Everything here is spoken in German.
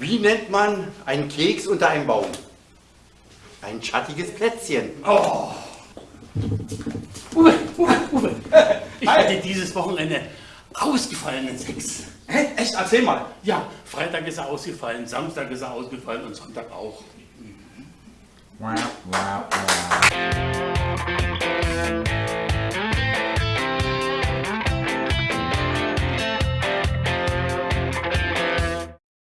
Wie nennt man einen Keks unter einem Baum? Ein schattiges Plätzchen. Oh. Uwe, Uwe, Uwe. Ich hatte dieses Wochenende ausgefallenen Sex. Hä? Echt? Erzähl mal. Ja, Freitag ist er ausgefallen, Samstag ist er ausgefallen und Sonntag auch. Wow, wow, wow.